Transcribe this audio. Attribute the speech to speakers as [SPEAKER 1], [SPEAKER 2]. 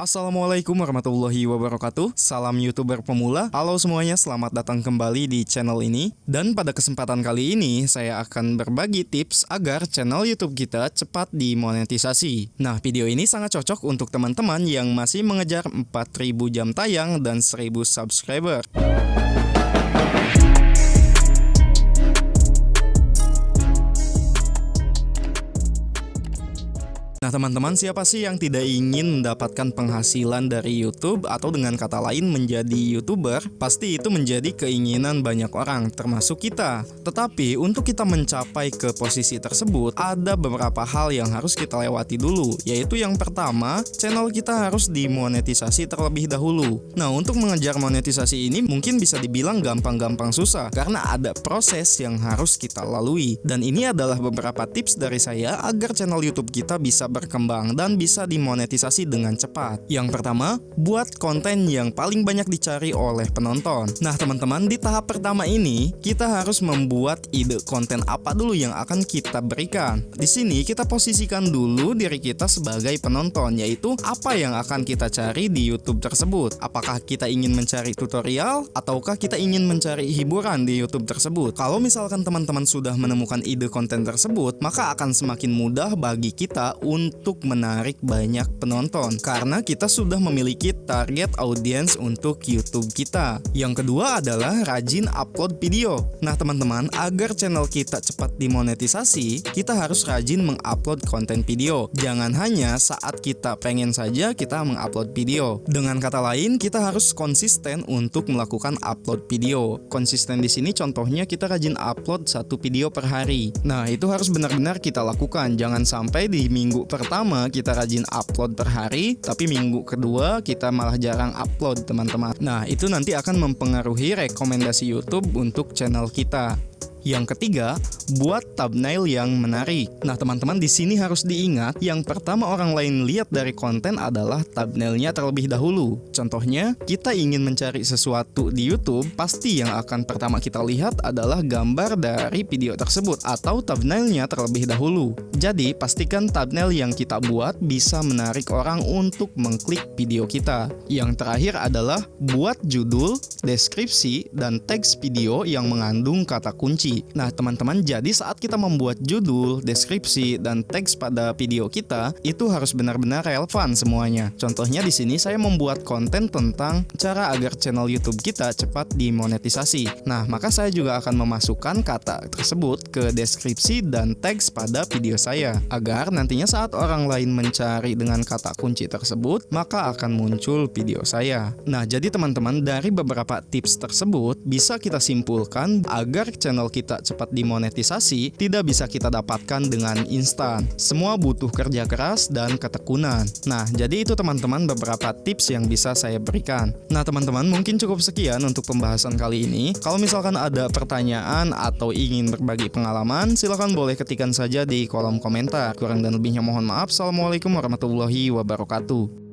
[SPEAKER 1] Assalamualaikum warahmatullahi wabarakatuh. Salam youtuber pemula. Halo semuanya selamat datang kembali di channel ini. Dan pada kesempatan kali ini Saya akan berbagi tips agar channel youtube kita cepat dimonetisasi. Nah video ini sangat cocok untuk teman-teman yang masih mengejar 4000 jam tayang dan 1000 subscriber Nah teman-teman siapa sih yang tidak ingin mendapatkan penghasilan dari YouTube atau dengan kata lain menjadi YouTuber? Pasti itu menjadi keinginan banyak orang termasuk kita. Tetapi untuk kita mencapai ke posisi tersebut ada beberapa hal yang harus kita lewati dulu. Yaitu yang pertama channel kita harus dimonetisasi terlebih dahulu. Nah untuk mengejar monetisasi ini mungkin bisa dibilang gampang-gampang susah Karena ada proses yang harus kita lalui. Dan ini adalah beberapa tips dari saya agar channel YouTube kita bisa berkembang dan bisa dimonetisasi dengan cepat. Yang pertama, buat konten yang paling banyak dicari oleh penonton. Nah, teman-teman, di tahap pertama ini kita harus membuat ide konten apa dulu yang akan kita berikan. Di sini kita posisikan dulu diri kita sebagai penonton, yaitu apa yang akan kita cari di YouTube tersebut. Apakah kita ingin mencari tutorial ataukah kita ingin mencari hiburan di YouTube tersebut? Kalau misalkan teman-teman sudah menemukan ide konten tersebut, maka akan semakin mudah bagi kita untuk untuk menarik banyak penonton karena kita sudah memiliki target audiens untuk YouTube kita. Yang kedua adalah rajin upload video. Nah, teman-teman, agar channel kita cepat dimonetisasi, kita harus rajin mengupload konten video. Jangan hanya saat kita pengen saja kita mengupload video. Dengan kata lain, kita harus konsisten untuk melakukan upload video. Konsisten di sini contohnya kita rajin upload satu video per hari. Nah, itu harus benar-benar kita lakukan. Jangan sampai di minggu pertama kita rajin upload per hari, tapi minggu kedua kita malah jarang upload teman-teman. Nah, itu nanti akan mempengaruhi rekomendasi YouTube untuk channel kita. Yang ketiga, buat thumbnail yang menarik. Nah, teman-teman di sini harus diingat, yang pertama orang lain lihat dari konten adalah thumbnailnya terlebih dahulu. Contohnya, kita ingin mencari sesuatu di YouTube, pasti yang akan pertama kita lihat adalah gambar dari video tersebut atau thumbnailnya terlebih dahulu. Jadi, pastikan thumbnail yang kita buat bisa menarik orang untuk mengklik video kita. Yang terakhir adalah buat judul, deskripsi, dan teks video yang mengandung kata kunci Nah, teman-teman, jadi saat kita membuat judul, deskripsi, dan teks pada video kita, itu harus benar-benar relevan semuanya. Contohnya di sini saya membuat konten tentang cara agar channel YouTube kita cepat dimonetisasi. Nah, maka saya juga akan memasukkan kata tersebut ke deskripsi dan teks pada video saya, agar nantinya saat orang lain mencari dengan kata kunci tersebut, maka akan muncul video saya. Nah, jadi teman-teman, dari beberapa tips tersebut, bisa kita simpulkan agar channel kita kita cepat dimonetisasi tidak bisa kita dapatkan dengan instan. Semua butuh kerja keras dan ketekunan. Nah, jadi itu teman-teman beberapa tips yang bisa saya berikan. Nah, teman-teman mungkin cukup sekian untuk pembahasan kali ini. Kalau misalkan ada pertanyaan atau ingin berbagi pengalaman, silahkan boleh ketikkan saja di kolom komentar. Kurang dan lebihnya mohon maaf. Assalamualaikum warahmatullahi wabarakatuh.